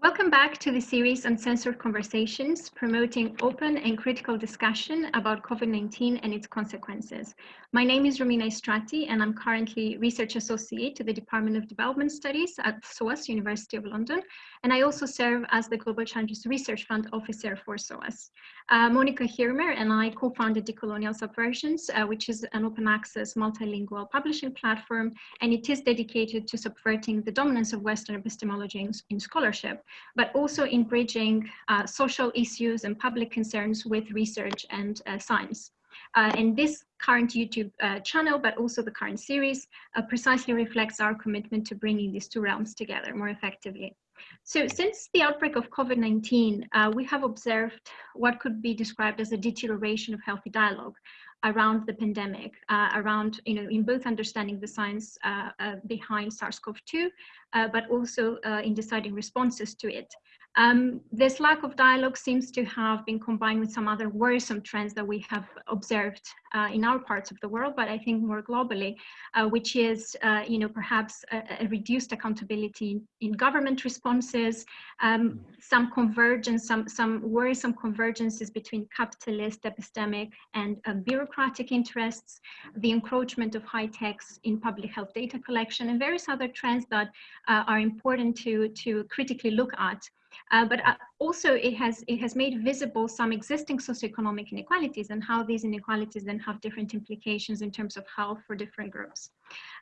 Welcome back to the series on censored Conversations, promoting open and critical discussion about COVID-19 and its consequences. My name is Romina Istratii, and I'm currently Research Associate to the Department of Development Studies at SOAS, University of London, and I also serve as the Global Challenges Research Fund Officer for SOAS. Uh, Monika Hirmer and I co-founded Decolonial Subversions, uh, which is an open access multilingual publishing platform, and it is dedicated to subverting the dominance of Western epistemology in, in scholarship but also in bridging uh, social issues and public concerns with research and uh, science. Uh, and this current YouTube uh, channel, but also the current series, uh, precisely reflects our commitment to bringing these two realms together more effectively. So since the outbreak of COVID-19, uh, we have observed what could be described as a deterioration of healthy dialogue around the pandemic, uh, around, you know, in both understanding the science uh, uh, behind SARS-CoV-2, uh, but also uh, in deciding responses to it. Um, this lack of dialogue seems to have been combined with some other worrisome trends that we have observed uh, in our parts of the world, but I think more globally, uh, which is, uh, you know, perhaps a, a, reduced accountability in government responses, um, some convergence, some, some worrisome convergences between capitalist, epistemic, and uh, bureaucratic interests, the encroachment of high techs in public health data collection, and various other trends that uh, are important to, to critically look at. Uh, but uh, also it has, it has made visible some existing socioeconomic inequalities and how these inequalities then have different implications in terms of health for different groups.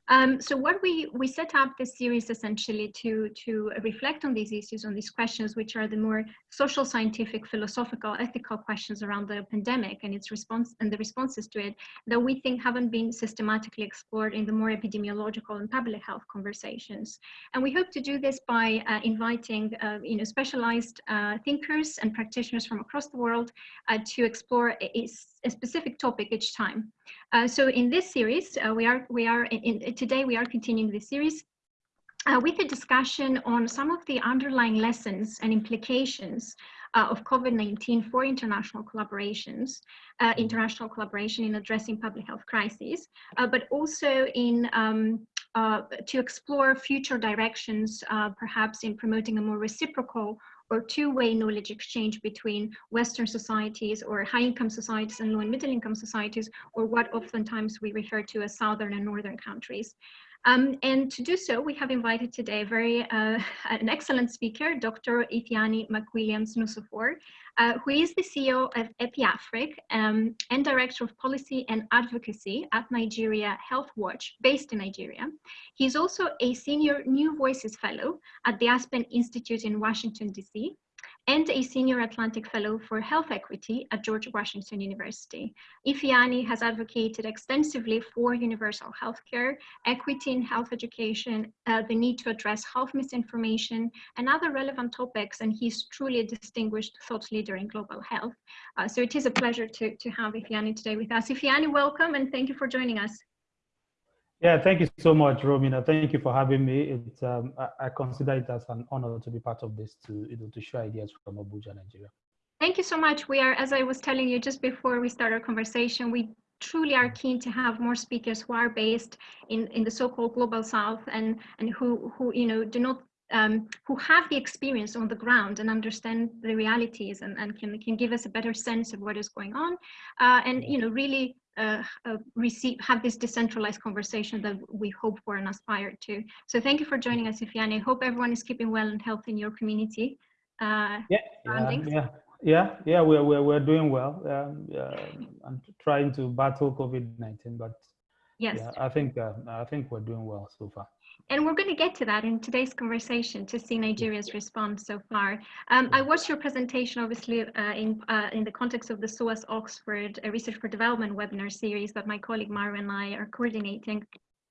Um, so what we, we set up this series essentially to, to reflect on these issues, on these questions, which are the more social, scientific, philosophical, ethical questions around the pandemic and its response and the responses to it that we think haven't been systematically explored in the more epidemiological and public health conversations. And we hope to do this by uh, inviting, uh, you know, specialized uh, thinkers and practitioners from across the world uh, to explore a, a, specific topic each time. Uh, so in this series, uh, we are, we are in, in, today we are continuing this series uh, with a discussion on some of the underlying lessons and implications uh, of COVID-19 for international collaborations, uh, international collaboration in addressing public health crises, uh, but also in um, to explore future directions, perhaps in promoting a more reciprocal or two-way knowledge exchange between Western societies or high-income societies and low and middle-income societies, or what oftentimes we refer to as Southern and Northern countries. Um, and to do so, we have invited today very uh, an excellent speaker, Dr. Ifeanyi McWilliams Nsofor, uh, who is the CEO of EpiAfric um, and Director of Policy and Advocacy at Nigeria Health Watch, based in Nigeria. He's also a Senior New Voices Fellow at the Aspen Institute in Washington, D.C and a Senior Atlantic Fellow for Health Equity at George Washington University. Ifeanyi has advocated extensively for universal healthcare, equity in health education, uh, the need to address health misinformation, and other relevant topics, and he's truly a distinguished thought leader in global health. Uh, so it is a pleasure to, to have Ifeanyi today with us. Ifeanyi, welcome, and thank you for joining us. Yeah, thank you so much, Romina. Thank you for having me. It's um, I, I, consider it as an honor to be part of this to you know to share ideas from Abuja, Nigeria. Thank you so much. We are, as I was telling you just before we start our conversation, we truly are keen to have more speakers who are based in in the so-called global south and and who who you know do not um, who have the experience on the ground and understand the realities and, and can, can give us a better sense of what is going on uh, and you know really uh, uh, receive have this decentralized conversation that we hope for and aspire to. So thank you for joining us, Ifeanyi. I hope everyone is keeping well and healthy in your community. Uh, yeah, yeah, yeah, yeah, yeah, we're, we're, we're doing well. Um, I'm trying to battle COVID-19, but yes, yeah, I think uh, I think we're doing well so far. And we're going to get to that in today's conversation to see Nigeria's response so far. Um, I watched your presentation, obviously, uh, in, uh, in the context of the SOAS Oxford uh, Research for Development webinar series that my colleague Mara and I are coordinating.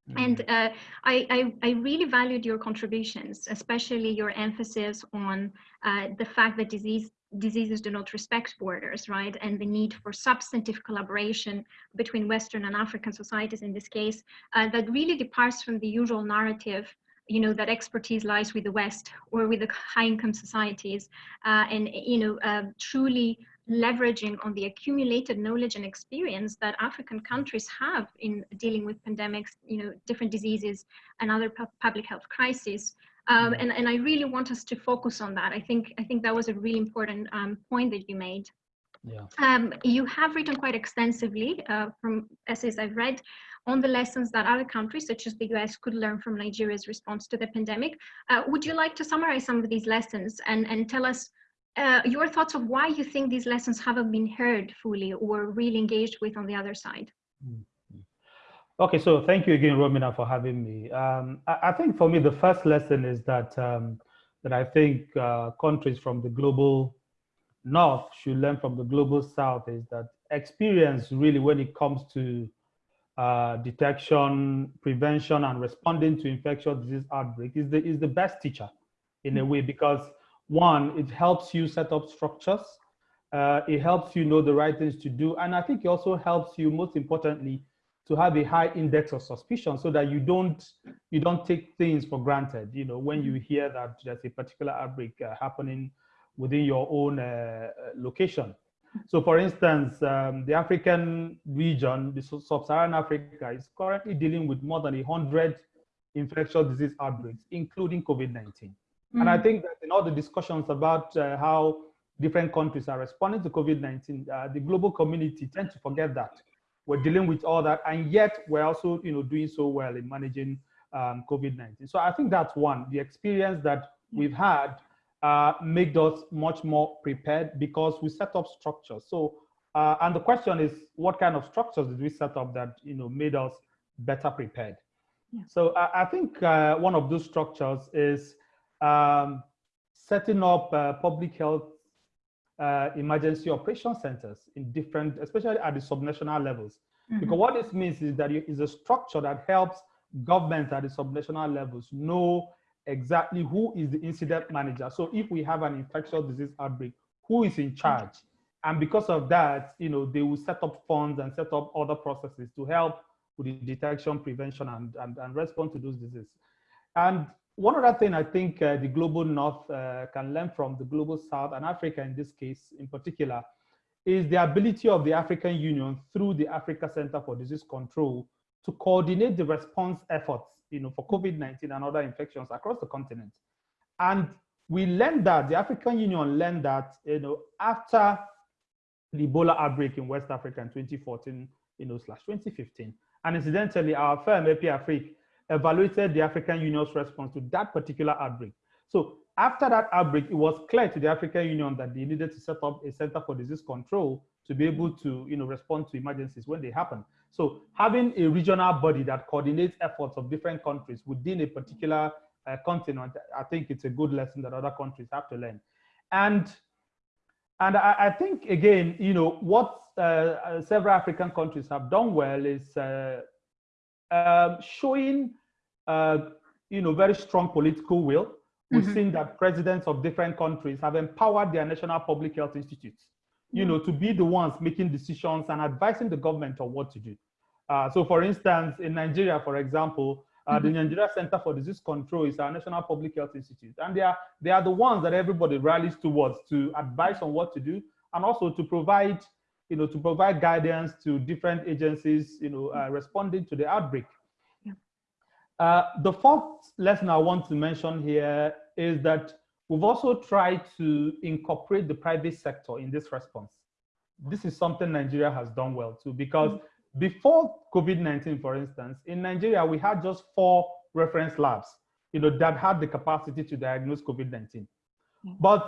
Mm-hmm. And uh, I, I, I, really valued your contributions, especially your emphasis on uh, the fact that disease diseases do not respect borders, right? And the need for substantive collaboration between Western and African societies in this case, uh, that really departs from the usual narrative you know that expertise lies with the west or with the high income societies uh, and you know uh, truly leveraging on the accumulated knowledge and experience that african countries have in dealing with pandemics you know different diseases and other pu public health crises Um, and, and I really want us to focus on that. I think, I think that was a really important um, point that you made. Yeah. Um, you have written quite extensively uh, from essays I've read on the lessons that other countries, such as the US, could learn from Nigeria's response to the pandemic. Uh, would you like to summarize some of these lessons and, and tell us uh, your thoughts of why you think these lessons haven't been heard fully or really engaged with on the other side? Mm. Okay, so thank you again, Romina, for having me. Um, I, I, think for me, the first lesson is that um, that I think uh, countries from the global north should learn from the global south is that experience really when it comes to uh, detection, prevention, and responding to infectious disease outbreak is the, is the best teacher in a way because one, it helps you set up structures. Uh, it helps you know the right things to do. And I think it also helps you, most importantly, to have a high index of suspicion so that you don't you don't take things for granted. You know, when you hear that there's a particular outbreak uh, happening within your own uh, location. So for instance, um, the African region, the sub-Saharan Africa is currently dealing with more than 100 infectious disease outbreaks, including COVID-19. Mm. And I mm. think that in all the discussions about uh, how different countries are responding to COVID-19, uh, the global community tend to forget that. We're dealing with all that, and yet we're also you know, doing so well in managing um, COVID-19. So I think that's one, the experience that we've had uh, made us much more prepared because we set up structures. So, uh, and the question is, what kind of structures did we set up that you know made us better prepared? Yeah. So, I, I think uh, one of those structures is um, setting up uh, public health uh, emergency operation centers in different, especially at the subnational levels. Mm -hmm. Because what this means is that it is a structure that helps governments at the subnational levels know exactly who is the incident manager. So if we have an infectious disease outbreak, who is in charge? And because of that, you know, they will set up funds and set up other processes to help with the detection, prevention, and, and, and respond to those diseases. And one other thing I think uh, the global north uh, can learn from the global south and Africa in this case in particular is the ability of the African Union through the Africa Center for Disease Control to coordinate the response efforts you know, for COVID-19 and other infections across the continent. And we learned that, the African Union learned that, you know, after the Ebola outbreak in West Africa in 2014, you know, slash 2015. And incidentally, our firm, EpiAfric, evaluated the African Union's response to that particular outbreak. So after that outbreak, it was clear to the African Union that they needed to set up a center for disease control to be able to you know, respond to emergencies when they happen. So having a regional body that coordinates efforts of different countries within a particular uh, continent, I think it's a good lesson that other countries have to learn. And and I, I think again, you know, what uh, uh several African countries have done well is uh, um, showing, uh, you know, very strong political will. We've mm -hmm. seen that presidents of different countries have empowered their national public health institutes you know, to be the ones making decisions and advising the government on what to do. Uh, so for instance, in Nigeria, for example, uh, mm -hmm. the mm-hmm. Nigeria Center for Disease Control is our national public health institute. And they are, they are the ones that everybody rallies towards to advise on what to do and also to provide, you know, to provide guidance to different agencies, you know, uh, responding to the outbreak. Yeah. Uh, the fourth lesson I want to mention here is that We've also tried to incorporate the private sector in this response. This is something Nigeria has done well too, because mm -hmm. before COVID-19, for instance, in Nigeria, we had just four reference labs, you know, that had the capacity to diagnose COVID-19. Mm -hmm. But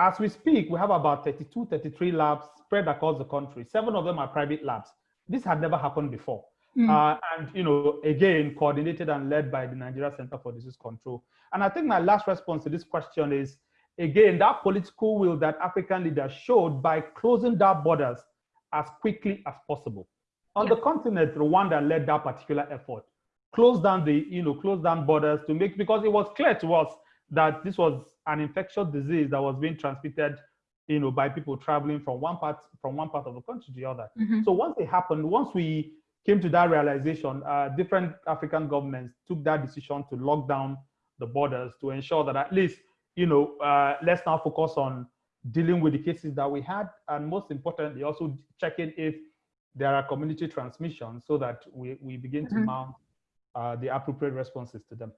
as we speak, we have about 32, 33 labs spread across the country. Seven of them are private labs. This had never happened before. Mm. Uh, and, you know, again, coordinated and led by the Nigeria Center for Disease Control. And I think my last response to this question is, again, that political will that African leaders showed by closing their borders as quickly as possible. On yeah. the continent, Rwanda led that particular effort. closed down the, you know, closed down borders to make, because it was clear to us that this was an infectious disease that was being transmitted you know, by people traveling from one part from one part of the country to the other. Mm -hmm. So once it happened, once we came to that realization, uh, different African governments took that decision to lock down the borders to ensure that at least, you know, uh, let's now focus on dealing with the cases that we had, and most importantly, also checking if there are community transmissions so that we, we begin mm -hmm. to mm-hmm. mount uh, the appropriate responses to them.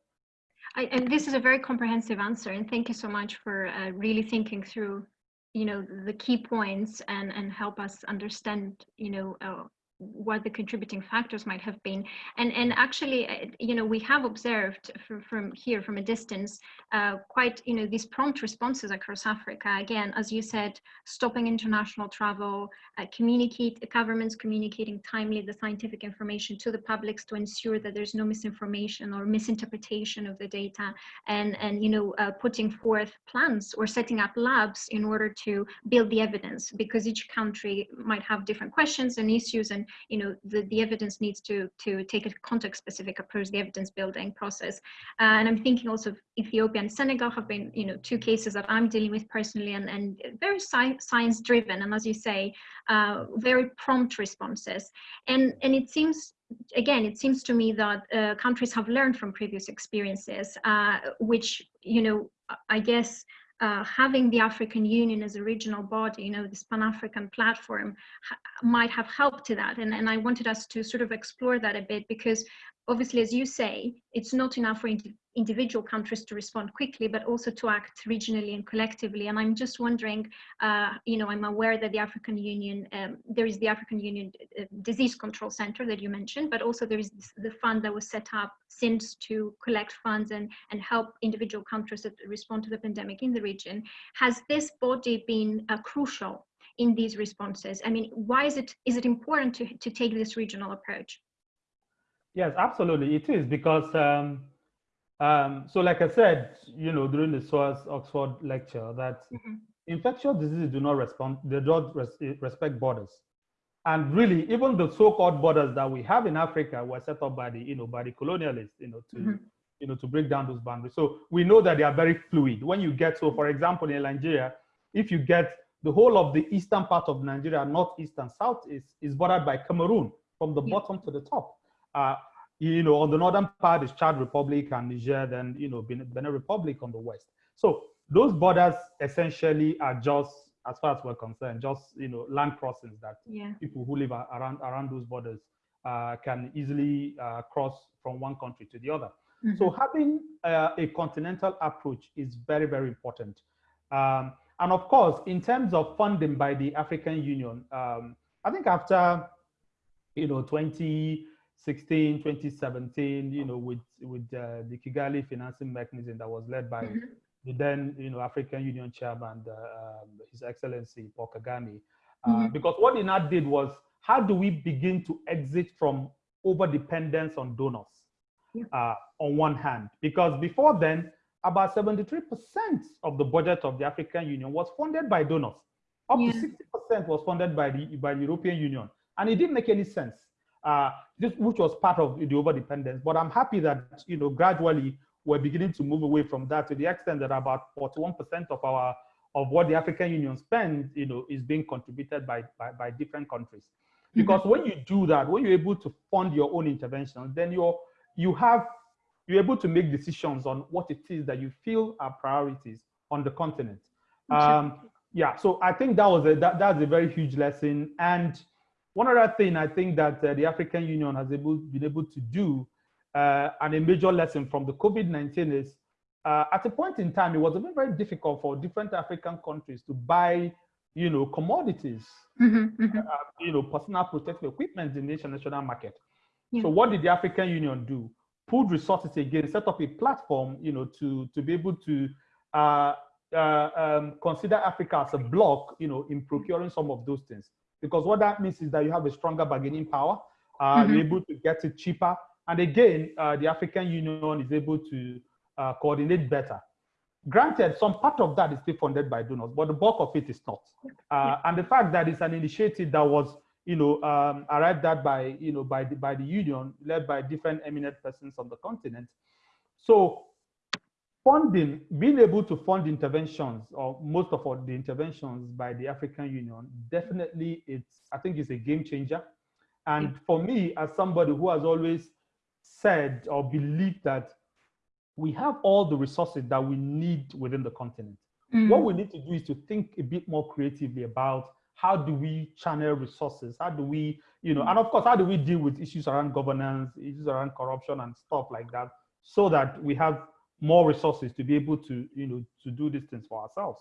I, and this is a very comprehensive answer, and thank you so much for uh, really thinking through, you know, the key points and and help us understand, you know, uh, what the contributing factors might have been. And, and actually, uh, you know, we have observed from, from here, from a distance, uh, quite, you know, these prompt responses across Africa. Again, as you said, stopping international travel, uh, communicate, governments communicating timely the scientific information to the publics to ensure that there's no misinformation or misinterpretation of the data and, and you know, uh, putting forth plans or setting up labs in order to build the evidence because each country might have different questions and issues and you know the, the evidence needs to to take a context specific approach the evidence building process. Uh, and i'm thinking also of ethiopia and senegal have been you know two cases that i'm dealing with personally and and very sci science driven and as you say uh, very prompt responses. And and it seems again, it seems to me that uh, countries have learned from previous experiences, uh, which, you know, I guess uh, having the African Union as a regional body, you know, this Pan-African platform might have helped to that. And, and I wanted us to sort of explore that a bit because obviously, as you say, it's not enough for individual countries to respond quickly, but also to act regionally and collectively. And I'm just wondering, uh, you know, I'm aware that the African Union, um, there is the African Union uh, Disease Control Center that you mentioned, but also there is the fund that was set up since to collect funds and, and help individual countries that respond to the pandemic in the region. Has this body been uh, crucial in these responses? I mean, why is it, is it important to, to take this regional approach? Yes, absolutely. It is because um, um, so, like I said, you know, during the SOAS Oxford lecture, that mm-hmm. infectious diseases do not respond, they don't res- respect borders. And really, even the so-called borders that we have in Africa were set up by the, you know, by the colonialists, you know, to, mm-hmm. you know, to break down those boundaries. So we know that they are very fluid. When you get, so for example, in Nigeria, if you get the whole of the eastern part of Nigeria, northeast and south, is, is bordered by Cameroon from the yeah. bottom to the top. Uh, you know, on the northern part is Chad Republic and Niger, then, you know, Benin Republic on the west. So those borders essentially are just, as far as we're concerned, just, you know, land crossings that yeah. people who live around, around those borders uh, can easily uh, cross from one country to the other. Mm -hmm. So having uh, a continental approach is very, very important. Um, and of course, in terms of funding by the African Union, um, I think after, you know, 20, 16, 2017, you know, with with uh, the Kigali financing mechanism that was led by mm -hmm. the then, you know, African Union chairman, uh, His Excellency Paul Kagame. Uh, mm -hmm. Because what he now did was, how do we begin to exit from over dependence on donors yeah. Uh, on one hand? Because before then, about 73% of the budget of the African Union was funded by donors. Up yeah. to 60% was funded by the by the European Union, and it didn't make any sense uh, this, which was part of the overdependence. But I'm happy that you know gradually we're beginning to move away from that to the extent that about 41% of our of what the African Union spends, you know, is being contributed by by, by different countries. Mm-hmm. Because mm -hmm. when you do that, when you're able to fund your own interventions, then you're you have you're able to make decisions on what it is that you feel are priorities on the continent. Um, yeah, so I think that was a that, that's a very huge lesson. And one other thing I think that uh, the African Union has able, been able to do, uh, and a major lesson from the COVID-19 is, uh, at a point in time, it was very, very difficult for different African countries to buy, you know, commodities, mm -hmm, mm -hmm. you know, personal protective equipment in the international market. Yeah. So what did the African Union do? Pooled resources again, set up a platform, you know, to, to be able to uh, uh, um, consider Africa as a block, you know, in procuring some of those things because what that means is that you have a stronger bargaining power. Uh, mm -hmm. You're able to get it cheaper. And again, uh, the African Union is able to uh, coordinate better. Granted, some part of that is still funded by donors, but the bulk of it is not. Uh, and the fact that it's an initiative that was, you know, um, arrived at by, you know, by the, by the union, led by different eminent persons on the continent. So funding, being able to fund interventions or most of the interventions by the African Union, definitely it's, I think it's a game changer. And for me, as somebody who has always said or believed that we have all the resources that we need within the continent. Mm. What we need to do is to think a bit more creatively about how do we channel resources? How do we, you know, and of course, how do we deal with issues around governance, issues around corruption and stuff like that, so that we have more resources to be able to, you know, to do these things for ourselves.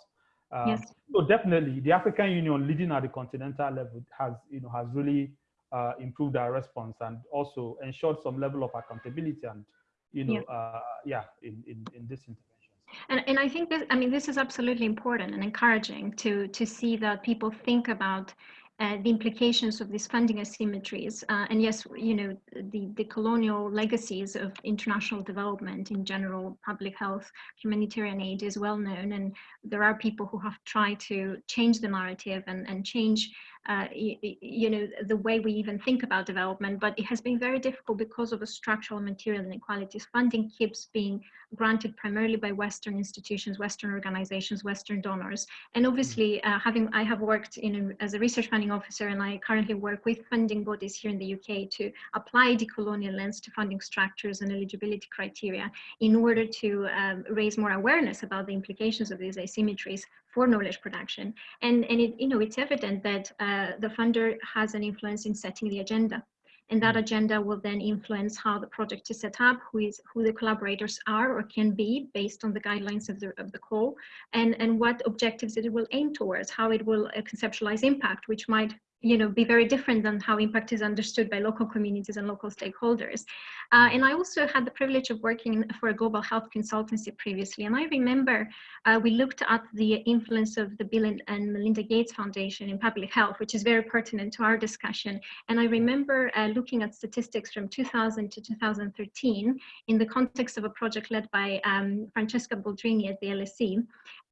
Um, yes. So definitely, the African Union leading at the continental level has, you know, has really uh, improved our response and also ensured some level of accountability and, you know, yeah, uh, yeah in, in, in this intervention. And, and I think this, I mean, this is absolutely important and encouraging to, to see that people think about uh, the implications of these funding asymmetries. Uh, and yes, you know, the, the colonial legacies of international development in general, public health, humanitarian aid is well known. And there are people who have tried to change the narrative and, and change uh, you, you, know, the way we even think about development, but it has been very difficult because of the structural material inequalities. Funding keeps being granted primarily by Western institutions, Western organizations, Western donors. And obviously, uh, having I have worked in as a research funding officer, and I currently work with funding bodies here in the UK to apply decolonial lens to funding structures and eligibility criteria in order to um, raise more awareness about the implications of these asymmetries for knowledge production. And, and it, you know, it's evident that uh, the funder has an influence in setting the agenda. And that mm. agenda will then influence how the project is set up, who is who the collaborators are or can be based on the guidelines of the of the call, and and what objectives it will aim towards, how it will uh, conceptualize impact, which might you know, be very different than how impact is understood by local communities and local stakeholders. Uh, and I also had the privilege of working for a global health consultancy previously. And I remember uh, we looked at the influence of the Bill and Melinda Gates Foundation in public health, which is very pertinent to our discussion. And I remember uh, looking at statistics from 2000 to 2013 in the context of a project led by um, Francesca Boldrini at the LSE.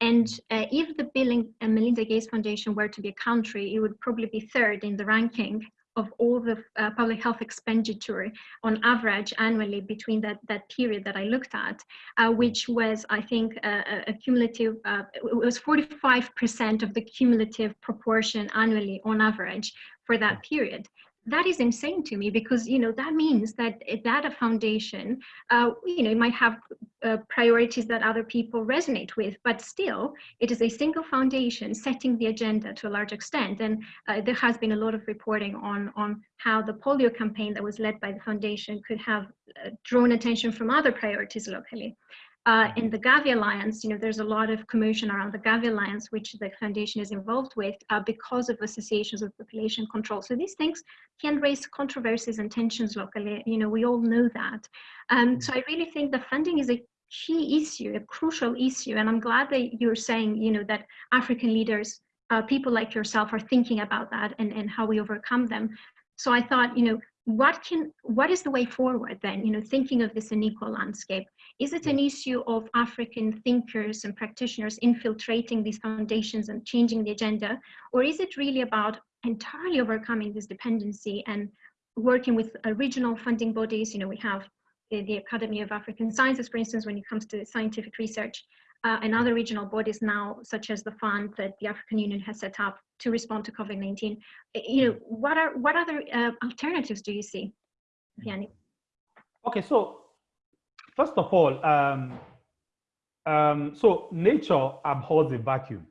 And uh, if the Bill and Melinda Gates Foundation were to be a country, it would probably be third in the ranking of all the uh, public health expenditure on average annually between that, that period that I looked at, uh, which was, I think, a, a cumulative, uh, it was 45% of the cumulative proportion annually on average for that period that is insane to me because you know that means that that a foundation uh, you know might have uh, priorities that other people resonate with but still it is a single foundation setting the agenda to a large extent. And uh, there has been a lot of reporting on on how the polio campaign that was led by the foundation could have uh, drawn attention from other priorities locally uh, in the Gavi Alliance, you know, there's a lot of commotion around the Gavi Alliance, which the foundation is involved with uh, because of associations with population control. So these things can raise controversies and tensions locally. You know, we all know that. Um, mm. so I really think the funding is a key issue, a crucial issue. And I'm glad that you're saying, you know, that African leaders, uh, people like yourself are thinking about that and, and how we overcome them. So I thought, you know, what can, what is the way forward then, you know, thinking of this unequal landscape? Is it an issue of African thinkers and practitioners infiltrating these foundations and changing the agenda? Or is it really about entirely overcoming this dependency and working with regional funding bodies? You know, we have the Academy of African Sciences, for instance, when it comes to scientific research, uh, and other regional bodies now, such as the fund that the African Union has set up to respond to COVID-19. You know, what are what other uh, alternatives do you see, Ifeanyi? Okay, so First of all, um, um, so nature abhors a vacuum.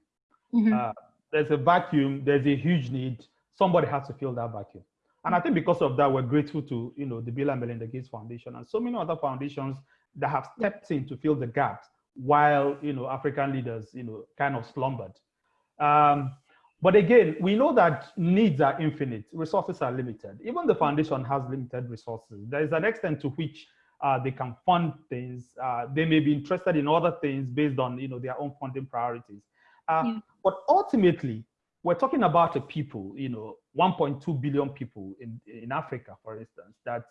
Mm -hmm. uh, there's a vacuum, there's a huge need. Somebody has to fill that vacuum. And I think because of that, we're grateful to you know the Bill and Melinda Gates Foundation and so many other foundations that have stepped in to fill the gaps while you know African leaders you know kind of slumbered. Um, but again, we know that needs are infinite, resources are limited. Even the foundation has limited resources. There is an extent to which uh, they can fund things. Uh, they may be interested in other things based on you know their own funding priorities. Uh, yeah. But ultimately, we're talking about a people, you know, 1.2 billion people in, in Africa, for instance, that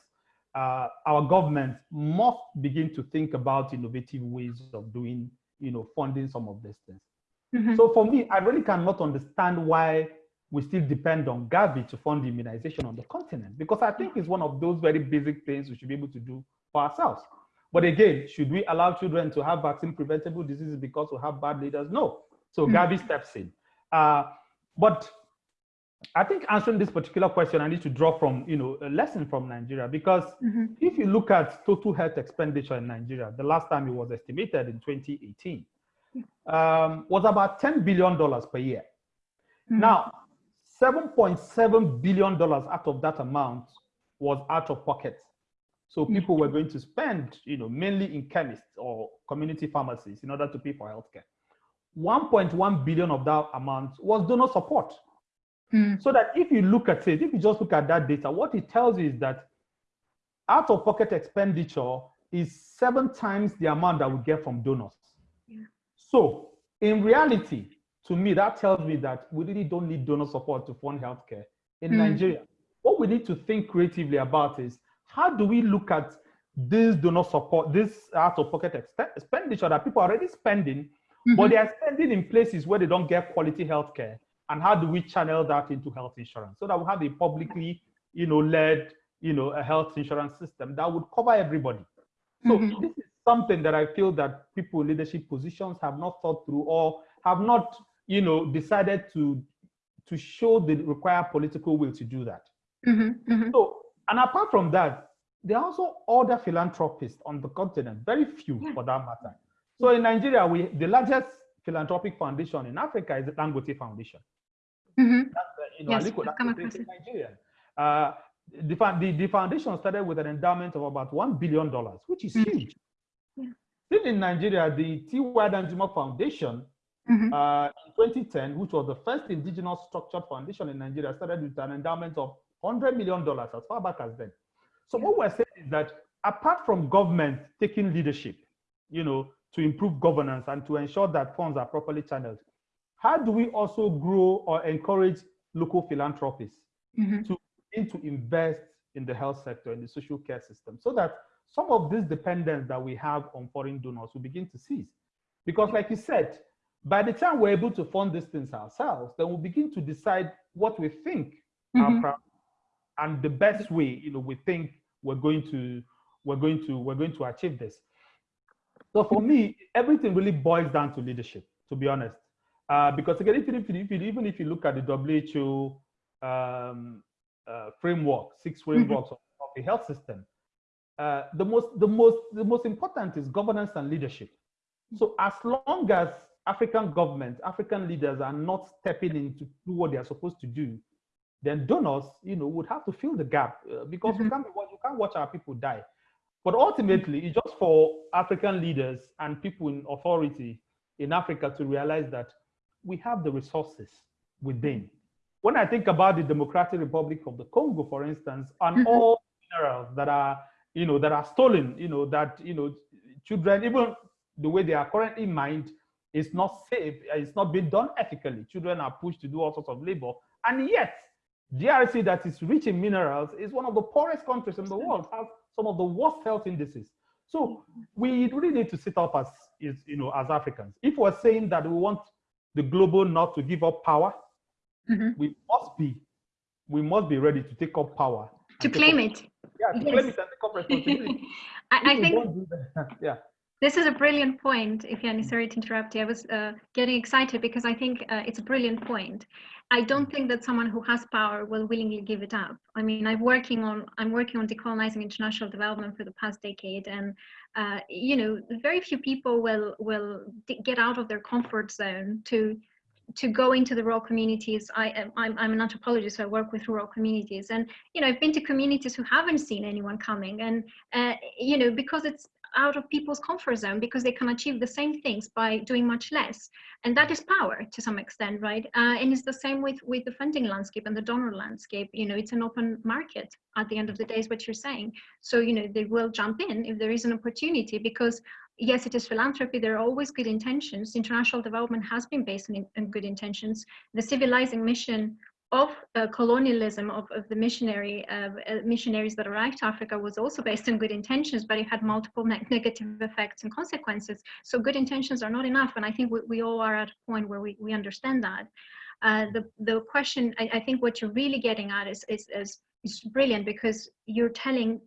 uh, our government must begin to think about innovative ways of doing, you know, funding some of these things. Mm -hmm. So for me, I really cannot understand why we still depend on Gavi to fund immunization on the continent, because I think it's one of those very basic things we should be able to do for ourselves. But again, should we allow children to have vaccine preventable diseases because we have bad leaders? No. So mm. Gavi steps in. Uh, but I think answering this particular question, I need to draw from you know a lesson from Nigeria because mm -hmm. if you look at total health expenditure in Nigeria, the last time it was estimated in 2018 um, was about 10 billion dollars per year. Mm -hmm. Now, 7.7 billion dollars out of that amount was out of pocket So people were going to spend, you know, mainly in chemists or community pharmacies in order to pay for healthcare. 1.1 billion of that amount was donor support. Mm. So that if you look at it, if you just look at that data, what it tells you is that out of pocket expenditure is seven times the amount that we get from donors. Yeah. So in reality, to me, that tells me that we really don't need donor support to fund healthcare in mm. Nigeria. What we need to think creatively about is how do we look at this do not support, this out of pocket expenditure that people are already spending, mm -hmm. but they are spending in places where they don't get quality healthcare. And how do we channel that into health insurance so that we have a publicly, you know, led, you know, a health insurance system that would cover everybody. So mm -hmm. this is something that I feel that people in leadership positions have not thought through or have not, you know, decided to to show the required political will to do that. Mm -hmm, mm -hmm. So, and apart from that, there are also other philanthropists on the continent, very few yeah. for that matter. So in Nigeria, we the largest philanthropic foundation in Africa is the Dangote Foundation. Mm -hmm. That's, uh, you know, yes, Aliko, that's in Nigeria. Uh, the, the, the, foundation started with an endowment of about $1 billion, which is mm-hmm. huge. Yeah. Still in Nigeria, the T.Y. Danjuma Foundation Mm -hmm. uh, in 2010, which was the first indigenous structured foundation in Nigeria, started with an endowment of $100 million as far back as then. So what we're saying is that apart from government taking leadership, you know, to improve governance and to ensure that funds are properly channeled, how do we also grow or encourage local philanthropies mm -hmm. to begin to invest in the health sector, in the social care system, so that some of this dependence that we have on foreign donors will begin to cease? Because like you said, by the time we're able to fund these things ourselves, then we'll begin to decide what we think mm -hmm. And the best way, you know, we think we're going to we're going to we're going to achieve this. So for me, everything really boils down to leadership, to be honest. Uh, because again, if you, if you, even if you look at the WHO um, uh, framework, six mm-hmm. frameworks of, of, the health system, uh, the most the most the most important is governance and leadership. So as long as African governments, African leaders are not stepping in to do what they are supposed to do, then donors, you know, would have to fill the gap uh, because mm -hmm. you, mm-hmm. can't, you can't watch our people die. But ultimately, it's just for African leaders and people in authority in Africa to realize that we have the resources within. When I think about the Democratic Republic of the Congo, for instance, and mm -hmm. all minerals that are, you know, that are stolen, you know, that, you know, children, even the way they are currently mined, it's not safe. It's not being done ethically. Children are pushed to do all sorts of labor. And yet, DRC that is rich in minerals is one of the poorest countries in the world, has some of the worst health indices. So we really need to sit up as, is, you know, as Africans. If we're saying that we want the global north to give up power, mm -hmm. we must be, we must be ready to take up power. To claim up, it. Yeah, to yes. claim it and take up responsibility. I, I think, yeah. This is a brilliant point, Ifeanyi, sorry to interrupt you. I was uh, getting excited because I think uh, it's a brilliant point. I don't think that someone who has power will willingly give it up. I mean, I'm working on I'm working on decolonizing international development for the past decade, and uh, you know, very few people will will get out of their comfort zone to to go into the rural communities. I, I'm, I'm an anthropologist, so I work with rural communities, and you know, I've been to communities who haven't seen anyone coming, and uh, you know, because it's out of people's comfort zone because they can achieve the same things by doing much less. And that is power to some extent right? Uh, and it's the same with with the funding landscape and the donor landscape. You know it's an open market at the end of the day is what you're saying. So you know they will jump in if there is an opportunity because yes it is philanthropy. There are always good intentions. International development has been based on, in good intentions. The civilizing mission of uh, colonialism of, of the missionary uh, missionaries that arrived to Africa was also based on good intentions, but it had multiple ne negative effects and consequences. So good intentions are not enough, and I think we, we all are at a point where we, we understand that. Uh, the the question I, I, think what you're really getting at is, is is is brilliant because you're telling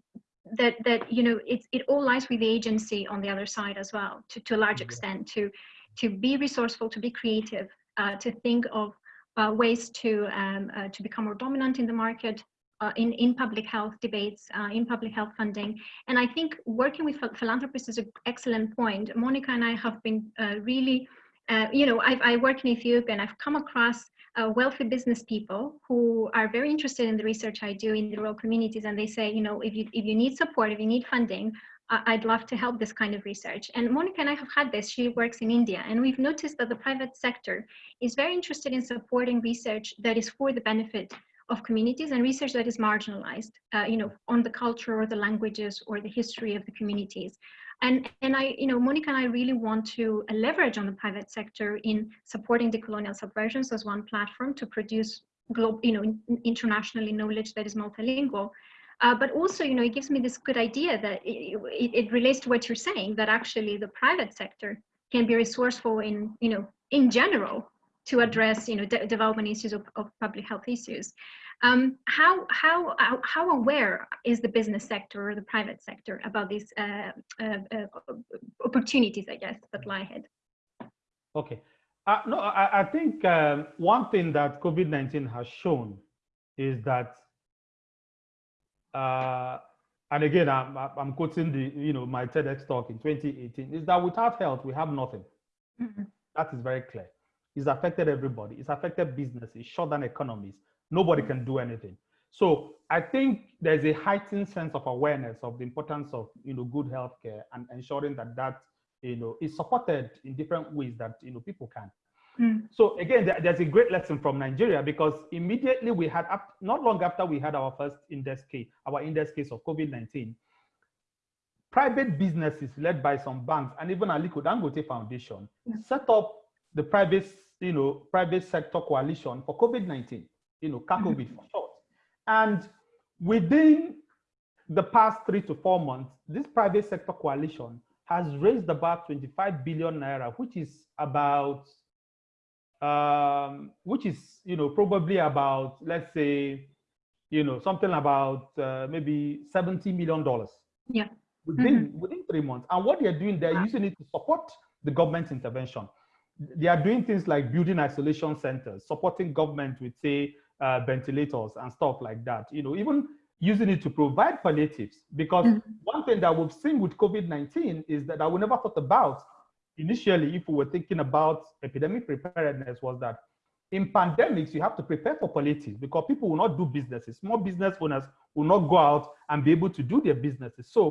that that you know it it all lies with the agency on the other side as well to to a large extent to to be resourceful to be creative uh, to think of uh, ways to, um, uh, to become more dominant in the market, uh, in, in public health debates, uh, in public health funding. And I think working with philanthropists is an excellent point. Monika and I have been uh, really uh, you know, I've, I work in Ethiopia and I've come across wealthy business people who are very interested in the research I do in the rural communities. And they say, you know, if you, if you need support, if you need funding, I'd love to help this kind of research. And Monika and I have had this, she works in India, and we've noticed that the private sector is very interested in supporting research that is for the benefit of communities and research that is marginalized, uh, you know, on the culture or the languages or the history of the communities. And, and I, you know, Monika and I really want to uh, leverage on the private sector in supporting decolonial subversions as one platform to produce global, you know, internationally knowledge that is multilingual. Uh, but also, you know, it gives me this good idea that it, it, it, relates to what you're saying, that actually the private sector can be resourceful in, you know, in general to address, you know, de development issues of, of public health issues. Um, how, how, how aware is the business sector or the private sector about these uh, uh, uh, opportunities, I guess, that lie ahead? Okay. Uh, no, I, I think um, one thing that COVID-19 has shown is that, uh, and again, I'm, I'm quoting the, you know, my TEDx talk in 2018, is that without health, we have nothing. Mm -hmm. That is very clear. It's affected everybody. It's affected businesses, shut down economies, nobody can do anything. So I think there's a heightened sense of awareness of the importance of you know good healthcare and ensuring that that you know is supported in different ways that you know people can. Mm. So again, there's a great lesson from Nigeria because immediately we had not long after we had our first index case, our index case of COVID-19, private businesses led by some banks and even Aliko Dangote Foundation mm. set up the private you know private sector coalition for COVID-19 you know, CACOVID mm-hmm. for short. And within the past three to four months, this private sector coalition has raised about 25 billion naira, which is about, um, which is, you know, probably about, let's say, you know, something about uh, maybe 70 million dollars. Yeah. Within mm -hmm. within three months, and what they're doing, they're using it to support the government's intervention. They are doing things like building isolation centers, supporting government with, say, uh, ventilators and stuff like that. You know, even using it to provide palliatives. Because mm -hmm. one thing that we've seen with COVID-19 is that I we never thought about initially if we were thinking about epidemic preparedness was that in pandemics, you have to prepare for palliatives because people will not do businesses. Small business owners will not go out and be able to do their businesses. So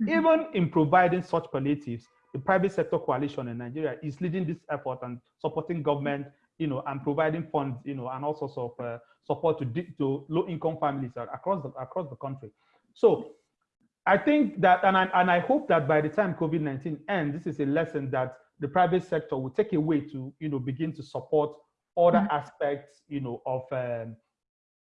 mm -hmm. even in providing such palliatives, the private sector coalition in Nigeria is leading this effort and supporting government you know, and providing funds, you know, and all sorts of uh, support to, to low-income families across the, across the country. So I think that, and I, and I hope that by the time COVID-19 ends, this is a lesson that the private sector will take away to, you know, begin to support other mm -hmm. aspects, you know, of, um,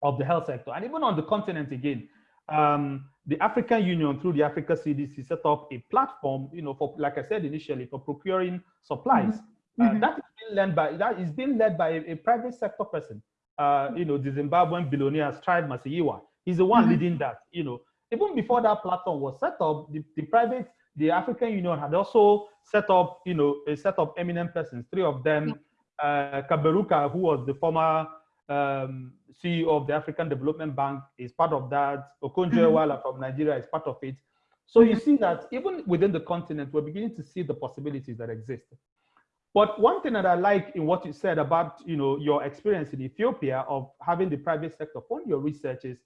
of the health sector. And even on the continent again, um, the African Union through the Africa CDC set up a platform, you know, for, like I said initially, for procuring supplies. Mm -hmm Mm -hmm. that is being led by that is being led by a, a private sector person. Uh, you know, the Zimbabwean billionaire Strive Masiyiwa. He's the one mm -hmm. leading that. You know, even before that platform was set up, the, the private, the African Union had also set up, you know, a set of eminent persons. Three of them, uh, Kaberuka, who was the former um, CEO of the African Development Bank, is part of that. Okonjo-Iweala mm -hmm. from Nigeria is part of it. So you see that even within the continent, we're beginning to see the possibilities that exist. But one thing that I like in what you said about you know your experience in Ethiopia of having the private sector fund your research is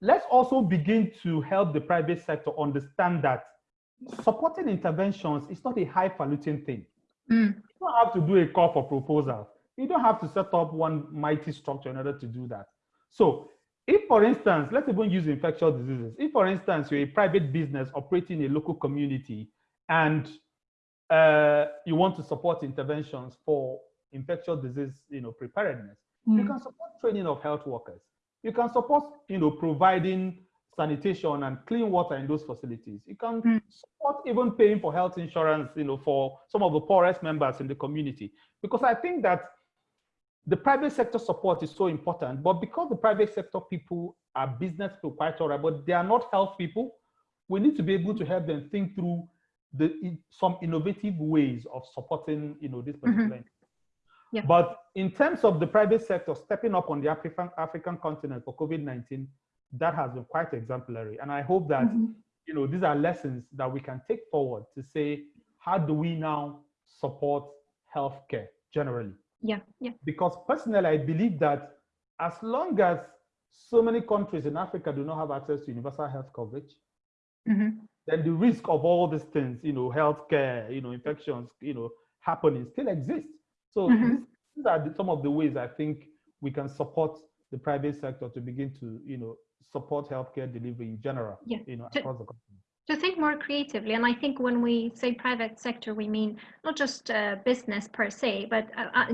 let's also begin to help the private sector understand that supporting interventions is not a highfalutin thing. Mm. You don't have to do a call for proposal. You don't have to set up one mighty structure in order to do that. So if, for instance, let's even use infectious diseases. If, for instance, you're a private business operating in a local community and uh, you want to support interventions for infectious disease, you know, preparedness, mm. you can support training of health workers. You can support, you know, providing sanitation and clean water in those facilities. You can mm. support even paying for health insurance, you know, for some of the poorest members in the community. Because I think that the private sector support is so important, but because the private sector people are business people quite all right, but they are not health people, we need to be able to help them think through the some innovative ways of supporting you know this particular. Mm -hmm. Yeah. But in terms of the private sector stepping up on the African African continent for COVID-19, that has been quite exemplary. And I hope that mm -hmm. you know these are lessons that we can take forward to say, how do we now support healthcare generally. Yeah, yeah. Because personally, I believe that as long as so many countries in Africa do not have access to universal health coverage, mm-hmm. then the risk of all these things, you know, healthcare, you know, infections, you know, happening still exists. So mm-hmm. these, are the, some of the ways I think we can support the private sector to begin to, you know, support healthcare delivery in general, yeah. you know, across the country to think more creatively. And I think when we say private sector, we mean not just uh, business per se, but uh, uh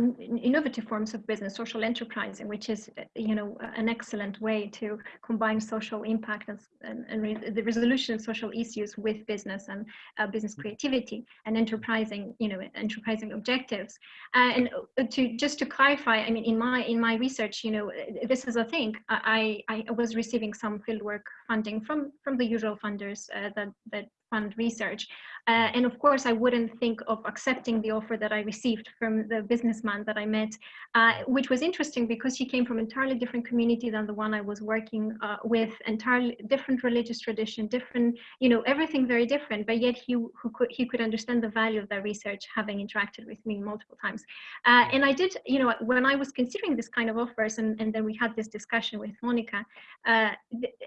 innovative forms of business, social enterprising, which is, uh, you know, an excellent way to combine social impact and, and, and re the resolution of social issues with business and uh, business creativity and enterprising, you know, enterprising objectives. Uh, and to just to clarify, I mean, in my in my research, you know, this is a thing. I I was receiving some fieldwork funding from from the usual funders that that, that fund research. Uh, and of course, I wouldn't think of accepting the offer that I received from the businessman that I met, uh, which was interesting because he came from an entirely different community than the one I was working uh, with, entirely different religious tradition, different, you know, everything very different, but yet he, could, he could understand the value of that research having interacted with me multiple times. Uh, and I did, you know, when I was considering this kind of offers and, and then we had this discussion with Monika, uh,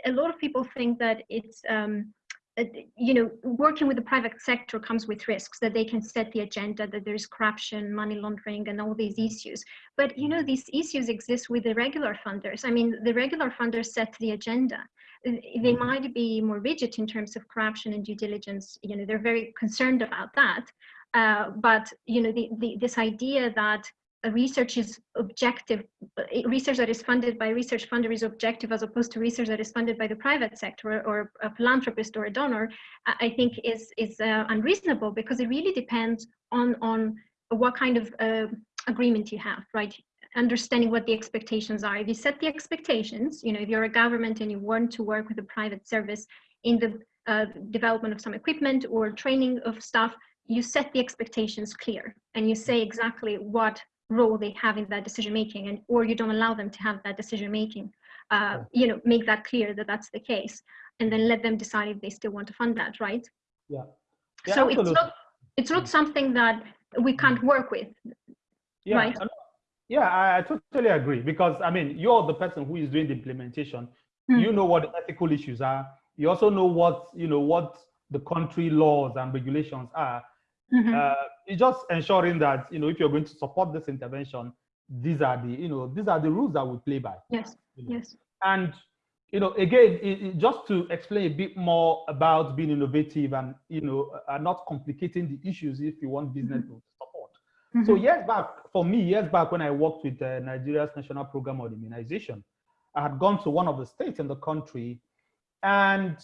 a lot of people think that it's, um, you know, working with the private sector comes with risks that they can set the agenda, that there's corruption, money laundering, and all these issues. But, you know, these issues exist with the regular funders. I mean, the regular funders set the agenda. Uh, they mm-hmm. might be more rigid in terms of corruption and due diligence. You know, they're very concerned about that. Uh, but, you know, the, the, this idea that research is objective, research that is funded by research funder is objective as opposed to research that is funded by the private sector or a philanthropist or a donor, I think is, is uh, unreasonable because it really depends on, on what kind of uh, agreement you have, right? Understanding what the expectations are. If you set the expectations, you know, if you're a government and you want to work with a private service in the uh, development of some equipment or training of staff, you set the expectations clear and you say exactly what role they have in that decision making and or you don't allow them to have that decision making uh, you know make that clear that that's the case and then let them decide if they still want to fund that right yeah, yeah so absolutely. it's not it's not something that we can't work with yeah right? yeah I, I totally agree because i mean you're the person who is doing the implementation mm. you know what the ethical issues are you also know what you know what the country laws and regulations are Mm-hmm. Uh, it's just ensuring that you know if you're going to support this intervention, these are the you know these are the rules that we play by. Yes. You know? Yes. And you know again, it, it, just to explain a bit more about being innovative and you know uh, not complicating the issues if you want business mm-hmm. to support. Mm-hmm. So years back, for me, years back when I worked with uh, Nigeria's National Program on Immunization, I had gone to one of the states in the country, and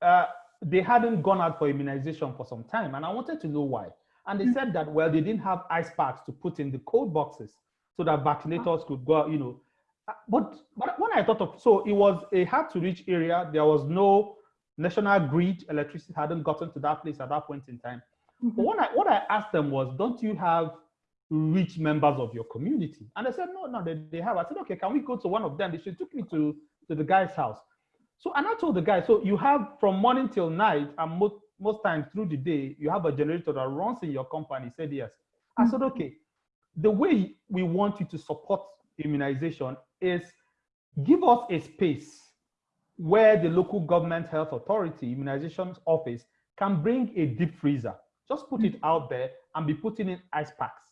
uh, they hadn't gone out for immunization for some time, and I wanted to know why. And they said that, well, they didn't have ice packs to put in the cold boxes so that vaccinators could go, you know. Uh, but, but when I thought of, so it was a hard to reach area. There was no national grid, electricity hadn't gotten to that place at that point in time. But when I, what I asked them was, don't you have rich members of your community? And they said, no, no, they, they have. I said, okay, can we go to one of them? They took me to, to the guy's house. So, and I told the guy, so you have from morning till night, and most, most times through the day, you have a generator that runs in your company. Said, yes. I said, mm. okay. The way we want you to support immunization is give us a space where the local government health authority immunization office can bring a deep freezer. Just put it mm. out there and be putting in ice packs.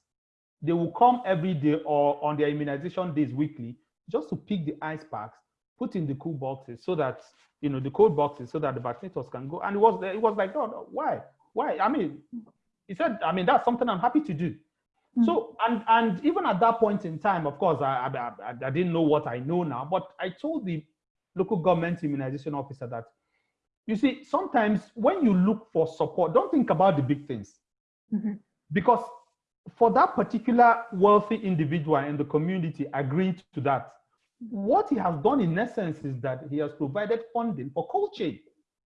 They will come every day or on their immunization days weekly just to pick the ice packs put in the cool boxes so that you know the cold boxes so that the vaccinators can go. And it was it was like, God, why? Why? I mean, he said, I mean, that's something I'm happy to do. Mm. So and and even at that point in time, of course, I, I, I, I didn't know what I know now, but I told the local government immunization officer that you see, sometimes when you look for support, don't think about the big things. Mm -hmm. Because for that particular wealthy individual in the community agreed to that, what he has done in essence is that he has provided funding for cold chain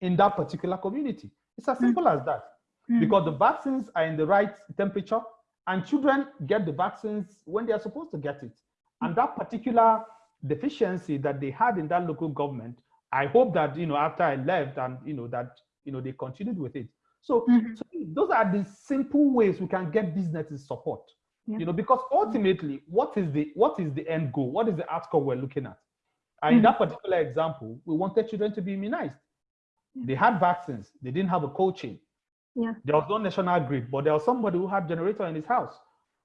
in that particular community. It's as simple mm. as that. Mm. Because the vaccines are in the right temperature and children get the vaccines when they are supposed to get it. And that particular deficiency that they had in that local government, I hope that, you know, after I left and, you know, that, you know, they continued with it. So, mm-hmm. so those are the simple ways we can get businesses support. Yeah. You know, because ultimately, what is the what is the end goal? What is the outcome we're looking at? And mm-hmm. in that particular example, we wanted children to be immunized. Yeah. They had vaccines, they didn't have a cold chain. Yeah. There was no national grid, but there was somebody who had generator in his house.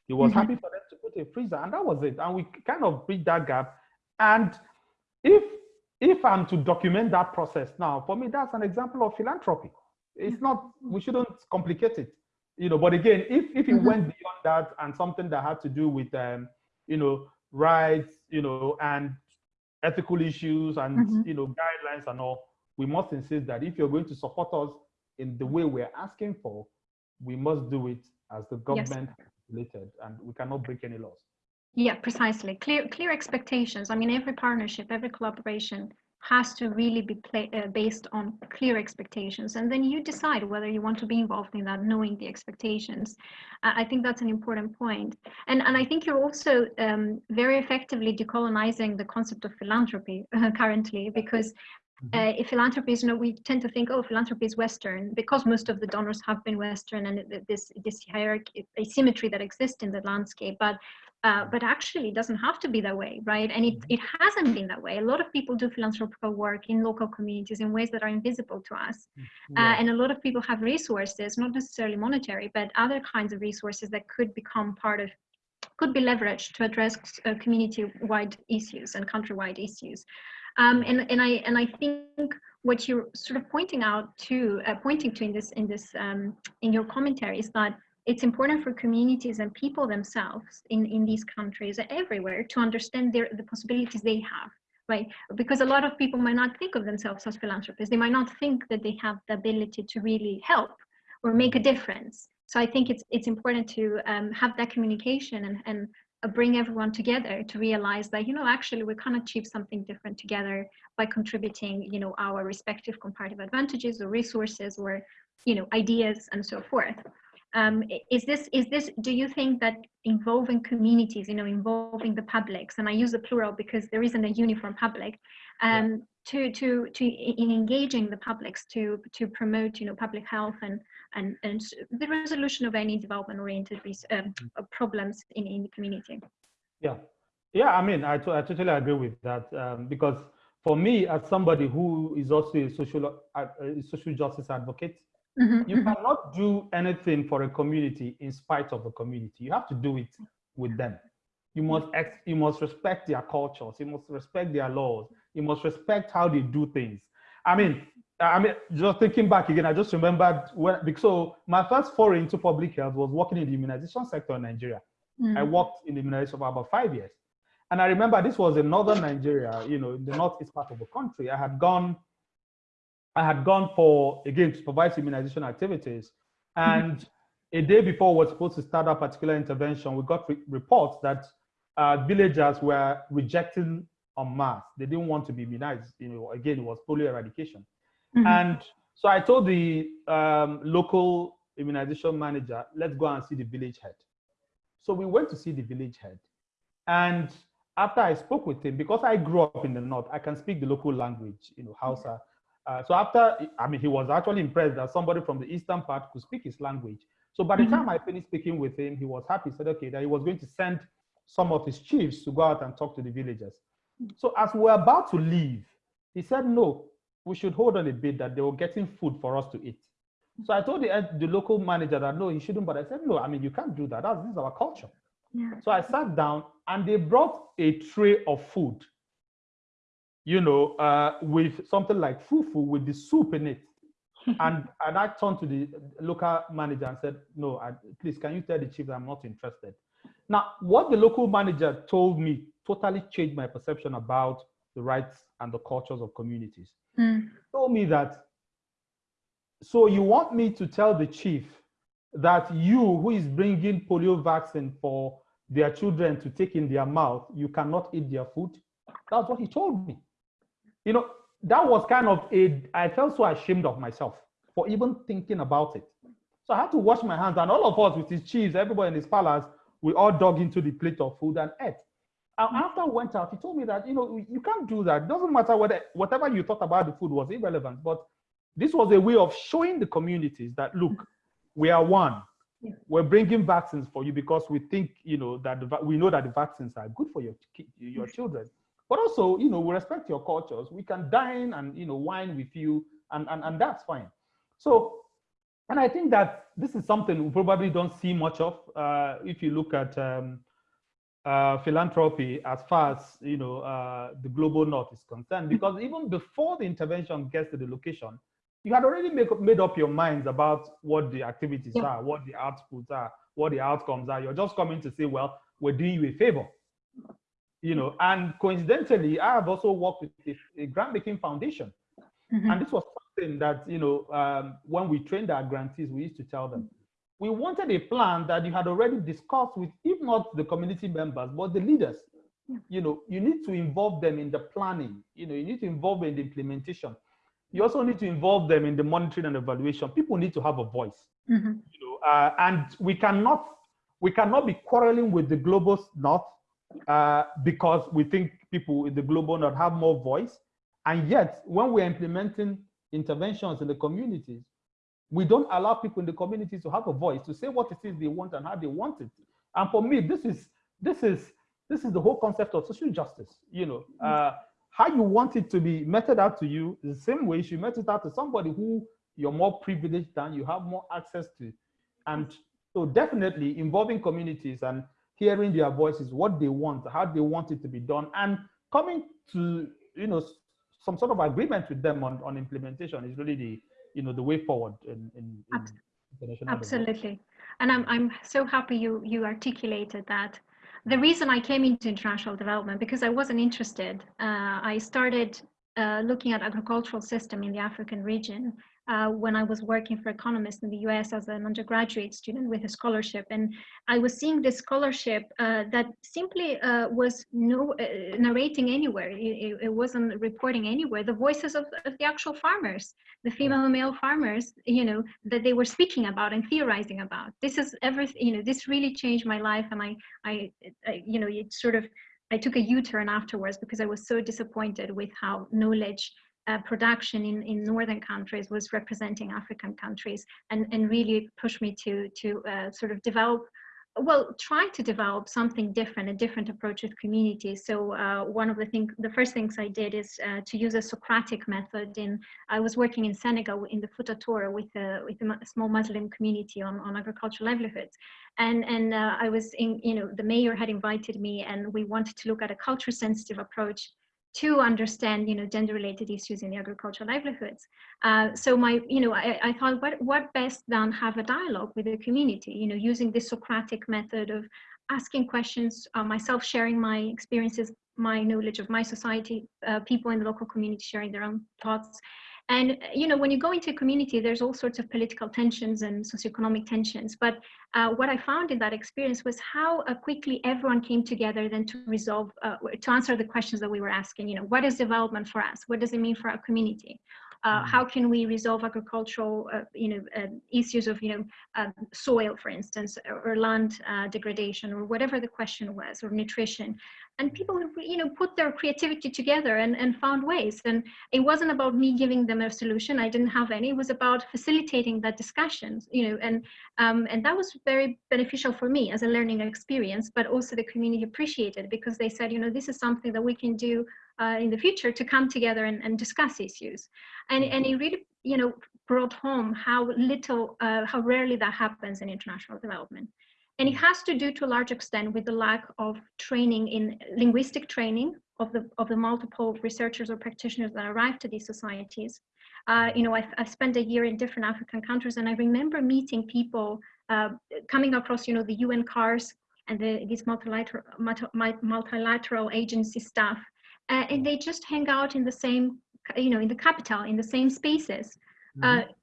He was mm-hmm. happy for them to put a freezer, and that was it. And we kind of bridged that gap. And if if I'm to document that process now, for me, that's an example of philanthropy. It's not, we shouldn't complicate it. You know, but again, if if it mm-hmm. went beyond that and something that had to do with um, you know, rights, you know, and ethical issues and mm-hmm. you know, guidelines and all, we must insist that if you're going to support us in the way we're asking for, we must do it as the government yes. related and we cannot break any laws. Yeah, precisely. Clear, clear expectations. I mean, every partnership, every collaboration has to really be play, uh, based on clear expectations and then you decide whether you want to be involved in that knowing the expectations i think that's an important point and and i think you're also um, very effectively decolonizing the concept of philanthropy currently because. Uh, if philanthropy is, you know, we tend to think, oh, philanthropy is Western because most of the donors have been Western and this this hierarchy, asymmetry that exists in the landscape. But uh, but actually, it doesn't have to be that way, right? And it, mm-hmm. it hasn't been that way. A lot of people do philanthropical work in local communities in ways that are invisible to us. Mm-hmm. Uh, yeah. Uh, and a lot of people have resources, not necessarily monetary, but other kinds of resources that could become part of, could be leveraged to address uh, community-wide issues and country-wide issues. Um, and, and I and I think what you're sort of pointing out to uh, pointing to in this in this um, in your commentary is that it's important for communities and people themselves in, in these countries everywhere to understand their, the possibilities they have right? Because a lot of people might not think of themselves as philanthropists. They might not think that they have the ability to really help or make a difference. So i think it's it's important to um, have that communication and, and bring everyone together to realize that you know actually we can achieve something different together by contributing you know our respective comparative advantages or resources or you know ideas and so forth um, is this is this do you think that involving communities you know involving the publics and i use the plural because there isn't a uniform public um, yeah. to to to in engaging the publics to to promote you know public health and and and the resolution of any development oriented um, mm-hmm. problems in in the community yeah yeah i mean I, totally agree with that um, because for me as somebody who is also a social uh, a social justice advocate Mm-hmm. You mm-hmm. cannot do anything for a community in spite of the community. You have to do it with them. You must ex- you must respect their cultures. You must respect their laws. You must respect how they do things. I mean, I mean, just thinking back again, I just remembered when because so my first foray into public health was working in the immunization sector in Nigeria. Mm-hmm. I worked in the immunization for about five years. And I remember this was in northern Nigeria, you know, in the northeast part of the country. I had gone I had gone for, again, to provide immunization activities. And a day before we were supposed to start that particular intervention, we got re reports that uh, villagers were rejecting en masse. They didn't want to be immunized. You know, again, it was polio eradication. Mm -hmm. And so I told the um, local immunization manager, let's go and see the village head. So we went to see the village head. And after I spoke with him, because I grew up in the north, I can speak the local language, you know, Hausa. Mm -hmm. Uh, so after, I mean, he was actually impressed that somebody from the eastern part could speak his language. So by the mm -hmm. time I finished speaking with him, he was happy. He said, okay, that he was going to send some of his chiefs to go out and talk to the villagers. So as we're about to leave, he said, no, we should hold on a bit that they were getting food for us to eat. So I told the, the local manager that no, he shouldn't, but I said, no, I mean, you can't do that. That's, this is our culture. Yeah. So I sat down and they brought a tray of food you know, uh, with something like fufu with the soup in it. and and I turned to the local manager and said, no, I, please, can you tell the chief that I'm not interested? Now, what the local manager told me totally changed my perception about the rights and the cultures of communities. Mm. Told me that, so you want me to tell the chief that you, who is bringing polio vaccine for their children to take in their mouth, you cannot eat their food? That's what he told me you know, that was kind of a, I felt so ashamed of myself for even thinking about it. So I had to wash my hands, and all of us with his chiefs, everybody in his palace, we all dug into the plate of food and ate. After I went out, he told me that, you know, you can't do that. It doesn't matter whether whatever you thought about the food was irrelevant, but this was a way of showing the communities that look, we are one. Yeah. We're bringing vaccines for you because we think, you know, that the, we know that the vaccines are good for your your children. But also, you know, we respect your cultures. We can dine and you know wine with you, and and, and that's fine. So, and I think that this is something we probably don't see much of. Uh, if you look at um, uh, philanthropy as far as you know uh, the global north is concerned, because even before the intervention gets to the location, you had already make, made up your minds about what the activities Yeah. are, what the outputs are, what the outcomes are. You're just coming to say, well, we're doing you a favor. You know, and coincidentally, I have also worked with a, a grant making foundation. Mhm. And this was something that, you know, um, when we trained our grantees, we used to tell them, we wanted a plan that you had already discussed with, if not the community members, but the leaders. Yeah. You know, you need to involve them in the planning. You know, you need to involve them in the implementation. You also need to involve them in the monitoring and evaluation. People need to have a voice. Mhm. You know, uh, and we cannot we cannot be quarreling with the global north uh, because we think people in the global north have more voice. And yet, when we're implementing interventions in the communities, we don't allow people in the community to have a voice to say what it is they want and how they want it. And for me, this is this is this is the whole concept of social justice. You know, uh, how you want it to be meted out to you the same way you met it out to somebody who you're more privileged than, you have more access to. And so definitely involving communities and hearing their voices, what they want, how they want it to be done, and coming to, you know, some sort of agreement with them on, on implementation is really the, you know, the way forward in, in, in international development. Absolutely. And I'm, I'm so happy you, you articulated that. The reason I came into international development, because I wasn't interested, uh, I started uh, looking at agricultural system in the African region uh, when I was working for economists in the US as an undergraduate student with a scholarship. And I was seeing this scholarship uh, that simply uh, was no uh, narrating anywhere. It, it- it wasn't reporting anywhere. The voices of, of the actual farmers, the female and male farmers, you know, that they were speaking about and theorizing about. This is everything, you know, this really changed my life. And I, I, I you know, it sort of, I took a U-turn afterwards because I was so disappointed with how knowledge uh, production in, in northern countries was representing African countries and, and really pushed me to, to uh, sort of develop, well, try to develop something different, a different approach with communities. So uh, one of the things, the first things I did is uh, to use a Socratic method in, I was working in Senegal in the Fouta Toro with a, with a small Muslim community on, on agricultural livelihoods. And, and uh, I was in, you know, the mayor had invited me and we wanted to look at a culture sensitive approach to understand, you know, gender-related issues in the agricultural livelihoods. Uh, so my, you know, I, I thought, what, what best than have a dialogue with the community, you know, using this Socratic method of asking questions, uh, myself sharing my experiences, my knowledge of my society, uh, people in the local community sharing their own thoughts. And, uh, you know, when you go into a community, there's all sorts of political tensions and socioeconomic tensions. But uh, what I found in that experience was how uh, quickly everyone came together then to resolve, uh, to answer the questions that we were asking. You know, what is development for us? What does it mean for our community? Uh, Mm. How can we resolve agricultural, uh, you know, uh, issues of, you know, uh, soil, for instance, or, or land uh, degradation, or whatever the question was, or nutrition? And people, you know, put their creativity together and, and found ways. And it wasn't about me giving them a solution. I didn't have any. It was about facilitating that discussion you know, and um, and that was very beneficial for me as a learning experience, but also the community appreciated because they said, you know, this is something that we can do uh, in the future to come together and, and discuss issues. And, and it really, you know, brought home how little, uh, how rarely that happens in international development. And it has to do to a large extent with the lack of training in linguistic training of the, of the multiple researchers or practitioners that arrive to these societies. Uh, you know, I, I spent a year in different African countries and I remember meeting people uh, coming across, you know, the UN cars and the, these multilateral, multilateral agency staff. Uh, and they just hang out in the same, you know, in the capital, in the same spaces. Uh, it-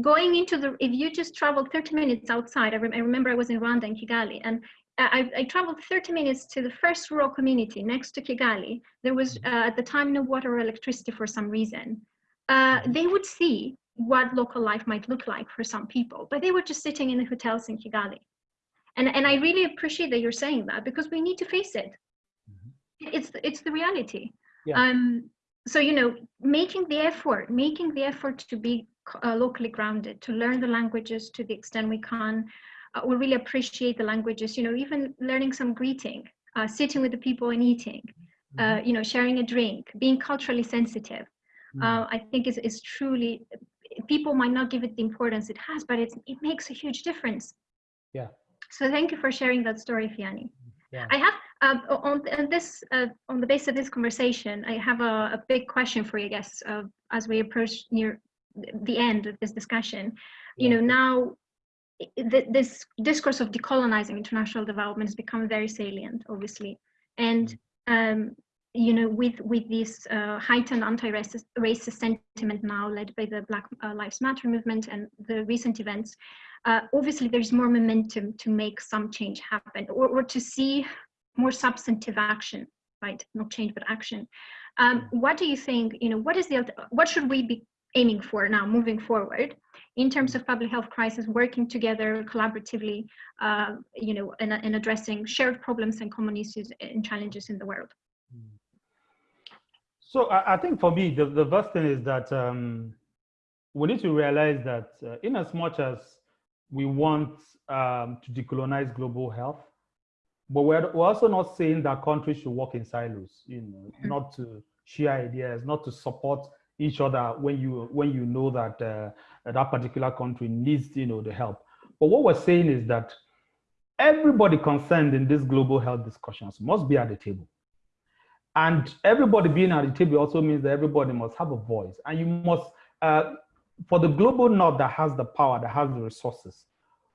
going into the, if you just travel 30 minutes outside, I, rem- I remember I was in Rwanda in Kigali and I, I traveled 30 minutes to the first rural community next to Kigali. There was uh, at the time no water or electricity for some reason. Uh, they would see what local life might look like for some people, but they were just sitting in the hotels in Kigali. And, and I really appreciate that you're saying that because we need to face it. It's, it's the reality. Yeah. Um, so you know making the effort making the effort to be uh, locally grounded to learn the languages to the extent we can uh, we really appreciate the languages you know even learning some greeting uh, sitting with the people and eating uh, mm-hmm. you know sharing a drink being culturally sensitive mm. i think is, is truly people might not give it the importance it has but it's, it makes a huge difference yeah so thank you for sharing that story Ifeanyi yeah. i have uh, on, on, this, uh, on the basis of this conversation, I have a, a big question for you, I guess, uh, as we approach near the end of this discussion. You know, now th this discourse of decolonizing international development has become very salient, obviously, and mm. um, you know, with with this uh, heightened anti-racist racist sentiment now led by the Black uh, Lives Matter movement and the recent events, uh, obviously there's more momentum to make some change happen or, or to see more substantive action, right? Not change, but action. Um, what do you think, you know, what is the, what should we be aiming for now moving forward in terms of public health crisis, working together collaboratively, uh, you know, in, and addressing shared problems and common issues and challenges in the world? So I, I think for me, the, the first thing is that um, we need to realize that uh, in as much as we want um, to decolonize global health, but we're, we're also not saying that countries should work in silos, you know, mm-hmm. not to share ideas, not to support each other when you when you know that uh, that particular country needs you know the help. But what we're saying is that everybody concerned in these global health discussions must be at the table. And everybody being at the table also means that everybody must have a voice. And you must, uh, for the global north that has the power, that has the resources,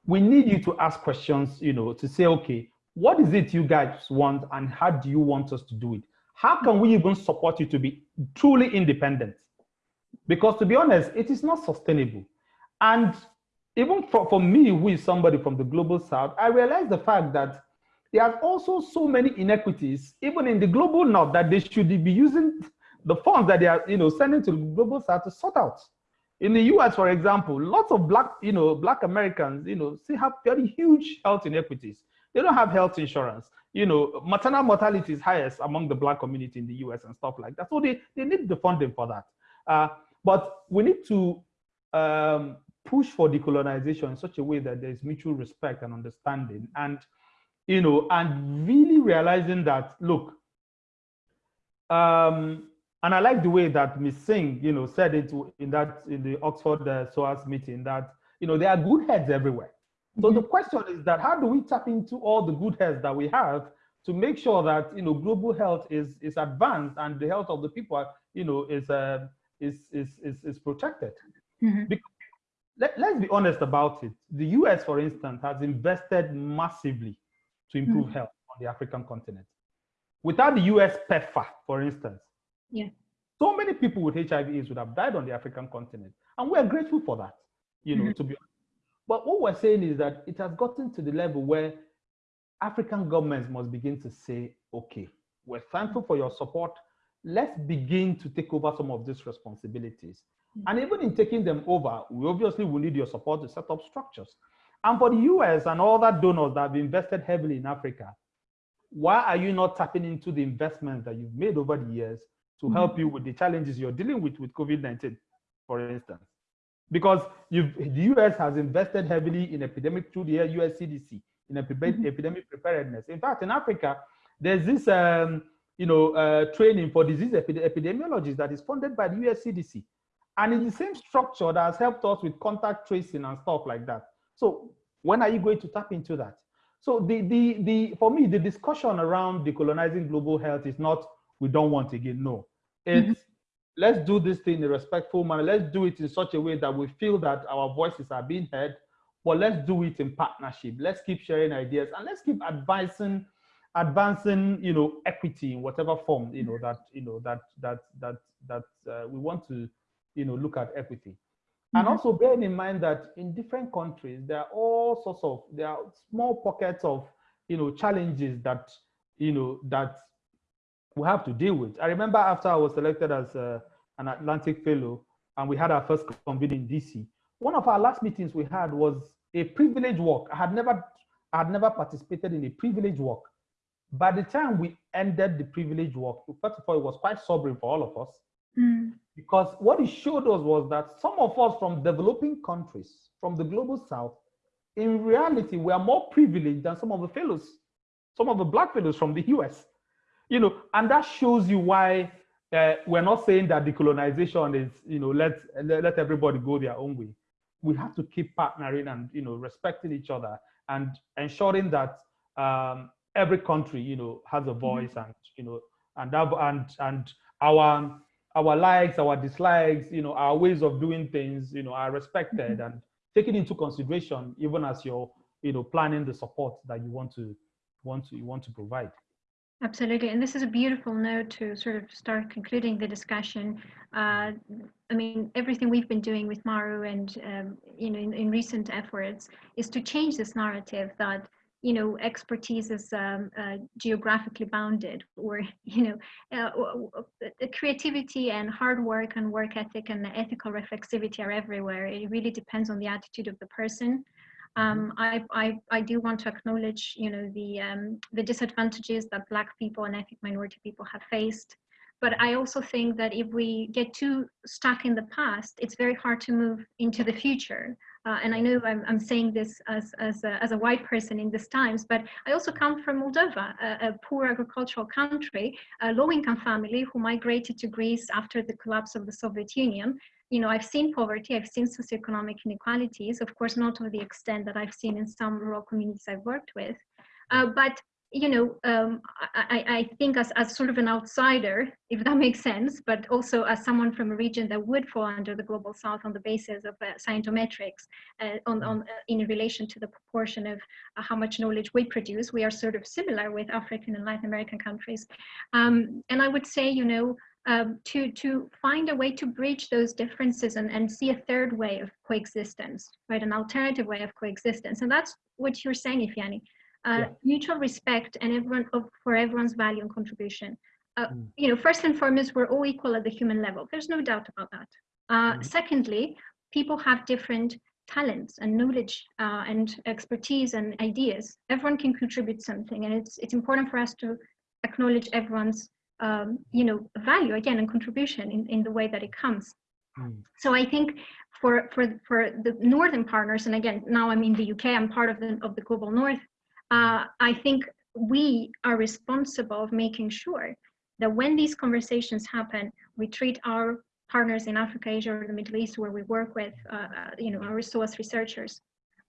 we need you to ask questions, you know, to say, okay, what is it you guys want and how do you want us to do it? How can we even support you to be truly independent? Because to be honest, it is not sustainable. And even for, for me, who is somebody from the global south, I realize the fact that there are also so many inequities, even in the global north, that they should be using the funds that they are, you know, sending to the global south to sort out. In the US, for example, lots of black, you know, black Americans, you know, still have very huge health inequities. They don't have health insurance. You know, maternal mortality is highest among the black community in the US and stuff like that. So they, they need the funding for that. Uh, but we need to um, push for decolonization in such a way that there's mutual respect and understanding and, you know, and really realizing that, look, um, and I like the way that Ms. Singh, you know, said it in that in the Oxford uh, SOAS meeting that, you know, there are good heads everywhere. So the question is that how do we tap into all the good health that we have to make sure that you know global health is is advanced and the health of the people you know is uh, is, is is is protected. Mm -hmm. Because let, let's be honest about it. The U.S., for instance, has invested massively to improve mm -hmm. health on the African continent. Without the U.S. PEPFAR, for instance, yeah, so many people with HIV/AIDS would have died on the African continent, and we are grateful for that. You know, mm -hmm. to be honest but what we're saying is that it has gotten to the level where African governments must begin to say, okay, we're thankful for your support. Let's begin to take over some of these responsibilities. Mm -hmm. And even in taking them over, we obviously will need your support to set up structures. And for the US and all that donors that have invested heavily in Africa, why are you not tapping into the investments that you've made over the years to mm -hmm. help you with the challenges you're dealing with with COVID-19, for instance? Because the US has invested heavily in epidemic through the US CDC in epidemic, mm -hmm. epidemic preparedness. In fact, in Africa, there's this um, you know uh, training for disease epid epidemiologists that is funded by the US CDC, and it's the same structure that has helped us with contact tracing and stuff like that. So when are you going to tap into that? So the the the for me the discussion around decolonizing global health is not we don't want again. No, it's mm -hmm let's do this thing in a respectful manner. Let's do it in such a way that we feel that our voices are being heard, but let's do it in partnership. Let's keep sharing ideas and let's keep advising, advancing, you know, equity in whatever form, you know, that, you know, that, that, that, that uh, we want to, you know, look at equity. Mm -hmm. And also bearing in mind that in different countries, there are all sorts of, there are small pockets of, you know, challenges that, you know, that we have to deal with. I remember after I was selected as uh, an Atlantic Fellow and we had our first convening in DC, one of our last meetings we had was a privilege walk. I had never, I had never participated in a privilege walk. By the time we ended the privilege walk, first of all, it was quite sobering for all of us. Mm. Because what it showed us was that some of us from developing countries, from the global south, in reality, we are more privileged than some of the fellows, some of the black fellows from the US. You know, and that shows you why uh, we're not saying that decolonization is, you know, let, let everybody go their own way. We have to keep partnering and, you know, respecting each other and ensuring that um, every country, you know, has a mm-hmm. voice mm -hmm. and, you know, and, that, and, and our, our likes, our dislikes, you know, our ways of doing things, you know, are respected mm -hmm. and taken into consideration, even as you're, you know, planning the support that you want to, want to, you want to provide. Absolutely, and this is a beautiful note to sort of start concluding the discussion. Uh, I mean, everything we've been doing with Maru and um, you know in, in, recent efforts is to change this narrative that you know expertise is um, uh, geographically bounded, or you know, uh, uh creativity and hard work and work ethic and ethical reflexivity are everywhere. It really depends on the attitude of the person. Um, mm-hmm. I, I, I, do want to acknowledge, you know, the, um, the disadvantages that Black people and ethnic minority people have faced. But I also think that if we get too stuck in the past, it's very hard to move into the future. Uh, and I know I'm, I'm saying this as, as, a, as a white person in these times, but I also come from Moldova, a, a poor agricultural country, a low-income family who migrated to Greece after the collapse of the Soviet Union you know, I've seen poverty, I've seen socioeconomic inequalities, of course, not to the extent that I've seen in some rural communities I've worked with. Uh, but, you know, um, I, I, think as, as sort of an outsider, if that makes sense, but also as someone from a region that would fall under the global south on the basis of uh, scientometrics uh, on, on, uh, in relation to the proportion of uh, how much knowledge we produce, we are sort of similar with African and Latin American countries. Um, and I would say, you know, um, to, to find a way to bridge those differences and, and see a third way of coexistence, right? An alternative way of coexistence. And that's what you're saying, Ifeanyi. Uh, yeah. Mutual respect and everyone of, for everyone's value and contribution. Uh, mm. You know, first and foremost, we're all equal at the human level. There's no doubt about that. Uh, mm. Secondly, people have different talents and knowledge uh, and expertise and ideas. Everyone can contribute something, and it's it's important for us to acknowledge everyone's um, you know, value again and contribution in, in the way that it comes. Mm. So I think for, for, for the Northern partners, and again, now I'm in the UK, I'm part of the, of the Global North, uh, I think we are responsible of making sure that when these conversations happen, we treat our partners in Africa, Asia, or the Middle East, where we work with, uh, uh you know, our resource researchers,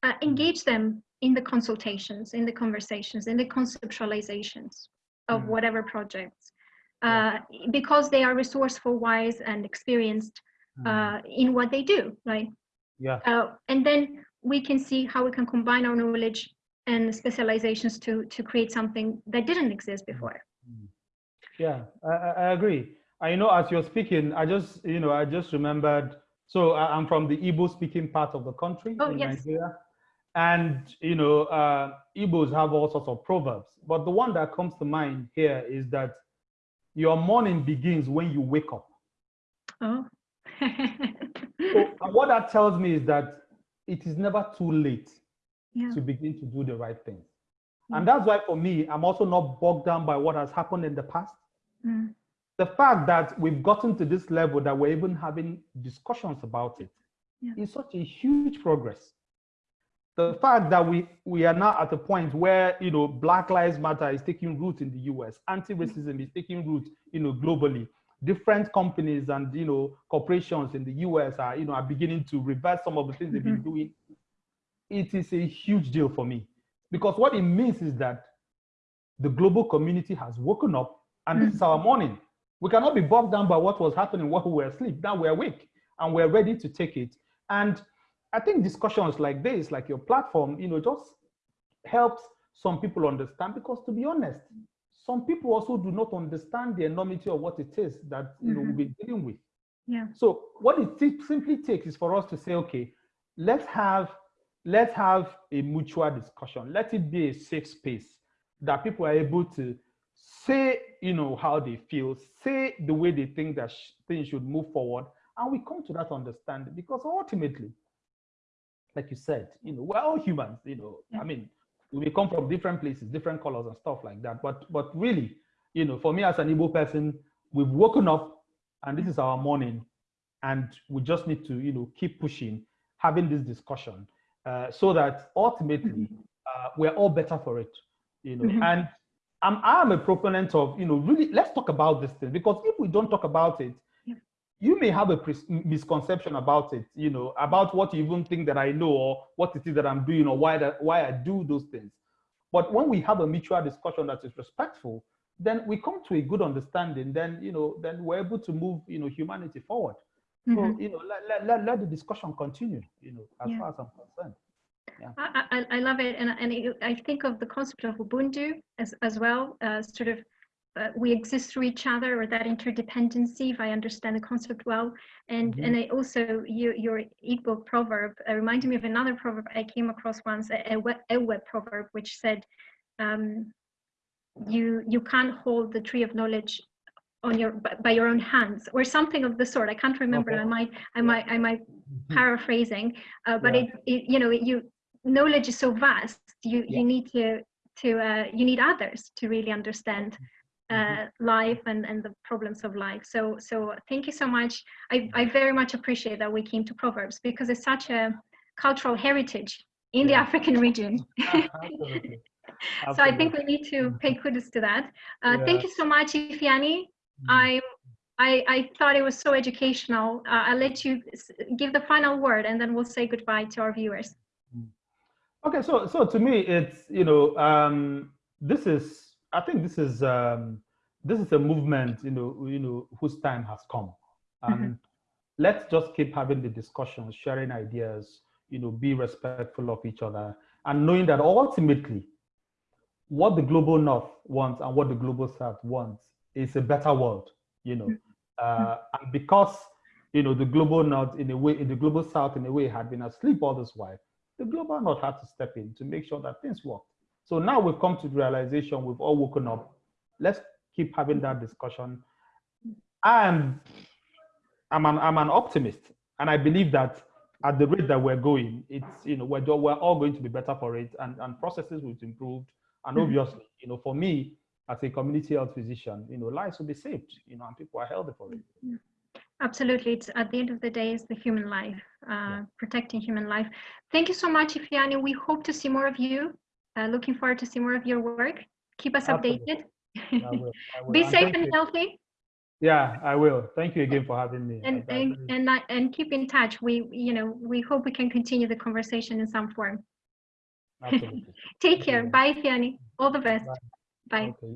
uh, engage them in the consultations, in the conversations, in the conceptualizations of mm. whatever projects uh, because they are resourceful, wise, and experienced hmm. uh, in what they do, right? Yeah. Uh, and then we can see how we can combine our knowledge and specializations to to create something that didn't exist hmm. before. Hmm. Yeah, I, I agree. I know as you're speaking, I just you know I just remembered. So I'm from the Igbo speaking part of the country oh, in yes. Nigeria. And, you know, uh, Igbos have all sorts of proverbs. But the one that comes to mind here is that your morning begins when you wake up. Oh. so, what that tells me is that it is never too late yeah. to begin to do the right things. Mm. And that's why for me, I'm also not bogged down by what has happened in the past. Mm. The fact that we've gotten to this level that we're even having discussions about it yeah. is such a huge progress the fact that we we are now at a point where you know Black Lives Matter is taking root in the U.S., anti-racism is taking root, you know, globally. Different companies and you know corporations in the U.S. are you know are beginning to reverse some of the things they've been mm-hmm. doing. It is a huge deal for me because what it means is that the global community has woken up and this is our morning. We cannot be bogged down by what was happening while we were asleep. Now we're awake and we're ready to take it. And I think discussions like this, like your platform, you know, just helps some people understand because to be honest, some people also do not understand the enormity of what it is that you know mm -hmm. we're dealing with. Yeah. So what it simply takes is for us to say, okay, let's have let's have a mutual discussion. Let it be a safe space that people are able to say, you know, how they feel, say the way they think that sh things should move forward, and we come to that understanding because ultimately like you said, you know, we're all humans, you know, yeah. I mean, we come from different places, different colors and stuff like that. But but really, you know, for me as an Igbo person, we've woken up and this is our morning, and we just need to, you know, keep pushing, having this discussion, uh, so that ultimately uh, we're all better for it, you know. Mhm. And I'm I'm a proponent of, you know, really let's talk about this thing because if we don't talk about it. You may have a misconception about it, you know, about what you even think that I know or what it is that I'm doing or why that why I do those things. But when we have a mutual discussion that is respectful, then we come to a good understanding. Then you know, then we're able to move, you know, humanity forward. So Mhm. you know, let, let, let, let the discussion continue. You know, as Yeah. far as I'm concerned. I, I, I love it, and and it, I think of the concept of Ubuntu as as well. Uh, sort of, uh, we exist through each other, or that interdependency, if I understand the concept well. And Mhm. and I also your your Igbo proverb uh, reminded me of another proverb I came across once, a, a, Ewe, a Ewe proverb, which said, um, "You you can't hold the tree of knowledge." on your by, your own hands or something of the sort i can't remember Okay. i might i might i might Mhm. paraphrasing uh, but Yeah. it, it you know you knowledge is so vast you Yeah. you need to to uh, you need others to really understand uh, Mhm. life and and the problems of life so so thank you so much i i very much appreciate that we came to proverbs because it's such a cultural heritage in the african region Absolutely. so i think we need to pay kudos to that uh, thank you so much ifeanyi Mm. I, I, I thought it was so educational. Uh, I'll let you give the final word and then we'll say goodbye to our viewers. Okay, so so to me, it's you know, um, this is I think this is um, this is a movement, you know, you know, whose time has come, and let's just keep having the discussions, sharing ideas, you know, be respectful of each other, and knowing that ultimately, what the global north wants and what the global south wants is a better world, you know, uh, and because you know the global north in a way, in the global south in a way had been asleep all this while the global north had to step in to make sure that things work. So now we've come to the realization we've all woken up. Let's keep having that discussion. And I'm an, I'm an optimist, and I believe that at the rate that we're going, it's you know we're, we're all going to be better for it, and, and processes will be improved. And Mhm. obviously, you know, for me as a community health physician, you know, lives will be saved, you know, and people are healthy for it. Absolutely. It's at the end of the day, it's the human life, uh, Yeah. protecting human life. Thank you so much, Ifeanyi. We hope to see more of you. Uh, looking forward to see more of your work. Keep us Absolutely. updated. I will. I will. Be And safe and you. healthy. Yeah, I will. Thank you again for having me. and I- I and and, not- and keep in touch. We you know we hope we can continue the conversation in some form. absolutely. Take care. Bye, Ifeanyi. All the best. Bye. Bye. Okay.